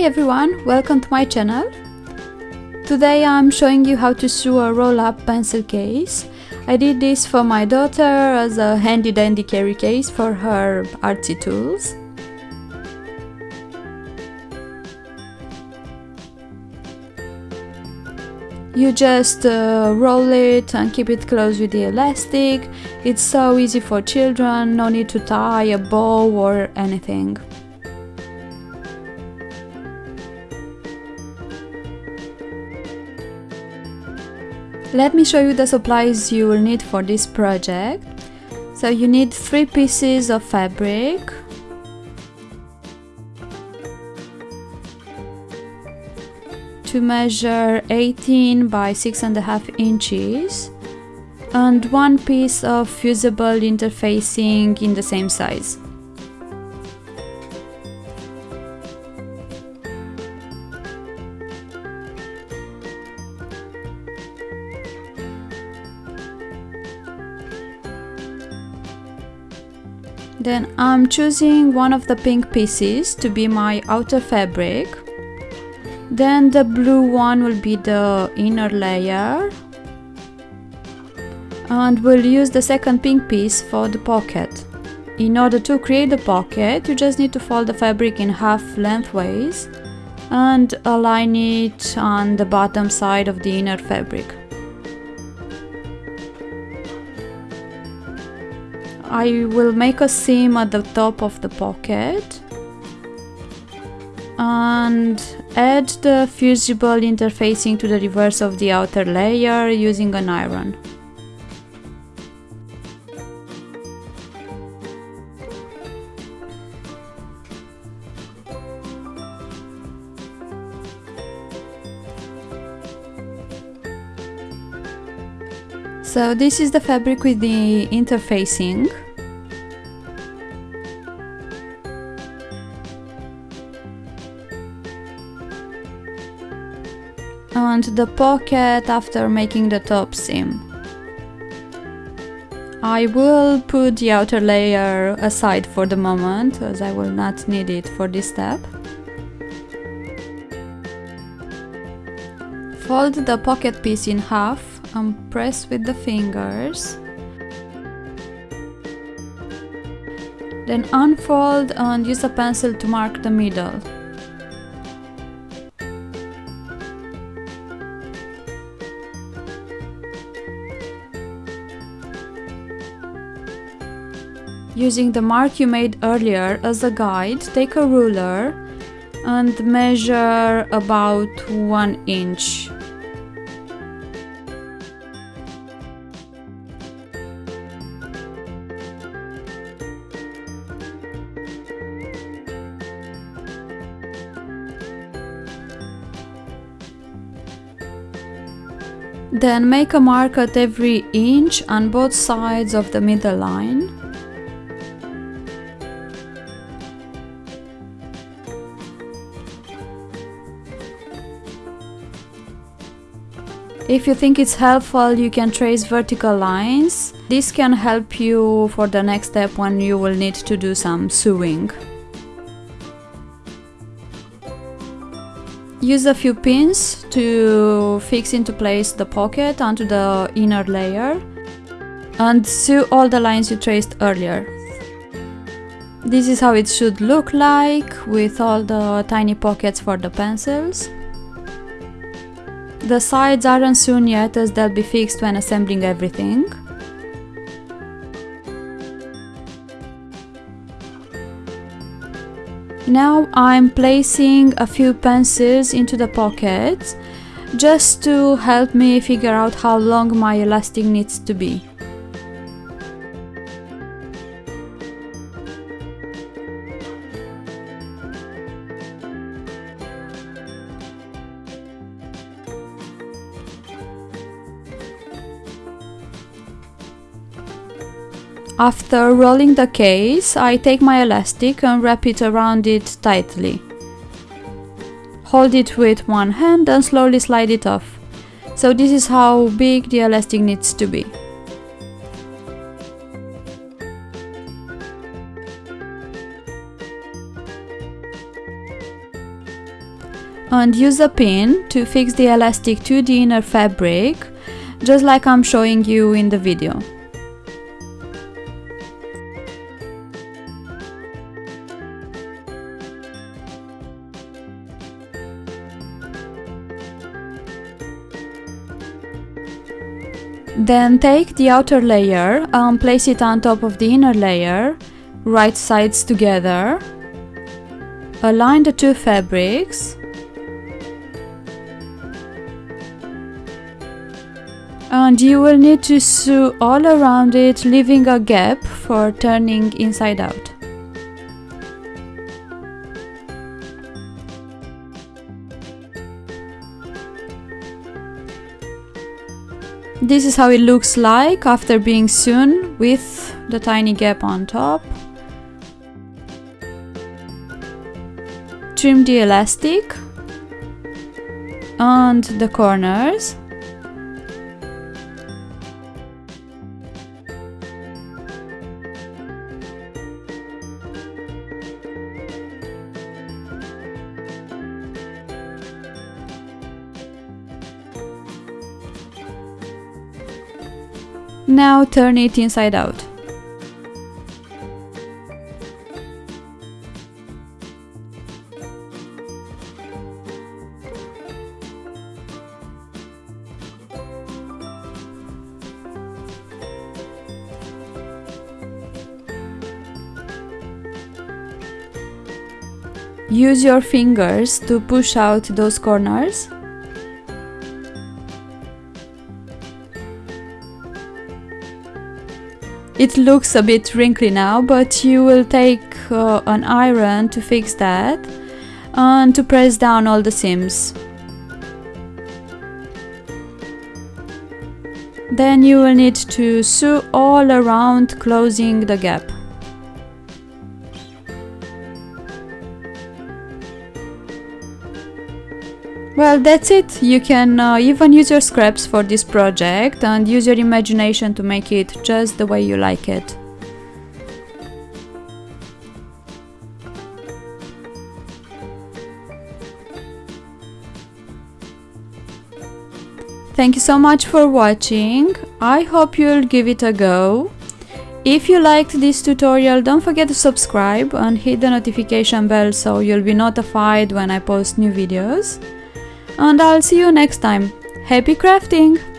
Hi everyone, welcome to my channel. Today I'm showing you how to sew a roll-up pencil case. I did this for my daughter as a handy dandy carry case for her artsy tools. You just uh, roll it and keep it close with the elastic. It's so easy for children, no need to tie a bow or anything. Let me show you the supplies you will need for this project. So you need three pieces of fabric, to measure 18 by 6.5 inches and one piece of fusible interfacing in the same size. Then I'm choosing one of the pink pieces to be my outer fabric. Then the blue one will be the inner layer. And we'll use the second pink piece for the pocket. In order to create the pocket, you just need to fold the fabric in half lengthways and align it on the bottom side of the inner fabric. I will make a seam at the top of the pocket and add the fusible interfacing to the reverse of the outer layer using an iron. So this is the fabric with the interfacing. And the pocket after making the top seam. I will put the outer layer aside for the moment as I will not need it for this step. Fold the pocket piece in half and press with the fingers. Then unfold and use a pencil to mark the middle. Using the mark you made earlier as a guide, take a ruler and measure about 1 inch Then make a mark at every inch on both sides of the middle line. If you think it's helpful, you can trace vertical lines. This can help you for the next step when you will need to do some sewing. Use a few pins to fix into place the pocket onto the inner layer and sew all the lines you traced earlier. This is how it should look like with all the tiny pockets for the pencils. The sides aren't sewn yet as they'll be fixed when assembling everything. Now I'm placing a few pencils into the pockets just to help me figure out how long my elastic needs to be. After rolling the case, I take my elastic and wrap it around it tightly. Hold it with one hand and slowly slide it off. So this is how big the elastic needs to be. and use a pin to fix the elastic to the inner fabric, just like I'm showing you in the video. Then take the outer layer and place it on top of the inner layer, right sides together. Align the two fabrics. And you will need to sew all around it, leaving a gap for turning inside out. This is how it looks like after being sewn with the tiny gap on top. Trim the elastic and the corners. Now turn it inside out. Use your fingers to push out those corners It looks a bit wrinkly now, but you will take uh, an iron to fix that and to press down all the seams. Then you will need to sew all around closing the gap. Well, that's it. You can uh, even use your scraps for this project and use your imagination to make it just the way you like it. Thank you so much for watching. I hope you'll give it a go. If you liked this tutorial, don't forget to subscribe and hit the notification bell so you'll be notified when I post new videos and I'll see you next time. Happy crafting!